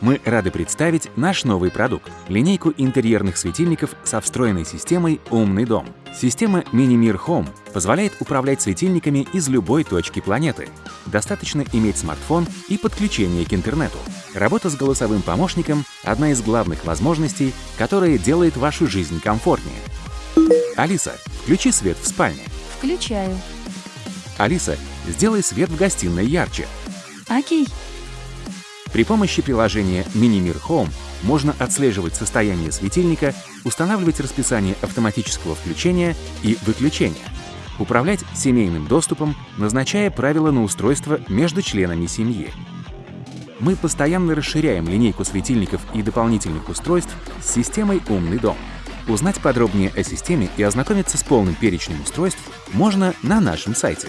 мы рады представить наш новый продукт – линейку интерьерных светильников со встроенной системой «Умный дом». Система Minimir Home позволяет управлять светильниками из любой точки планеты. Достаточно иметь смартфон и подключение к интернету. Работа с голосовым помощником – одна из главных возможностей, которая делает вашу жизнь комфортнее. Алиса, включи свет в спальне. Включаю. Алиса, сделай свет в гостиной ярче. Окей. При помощи приложения Minimir Home можно отслеживать состояние светильника, устанавливать расписание автоматического включения и выключения, управлять семейным доступом, назначая правила на устройство между членами семьи. Мы постоянно расширяем линейку светильников и дополнительных устройств с системой «Умный дом». Узнать подробнее о системе и ознакомиться с полным перечнем устройств можно на нашем сайте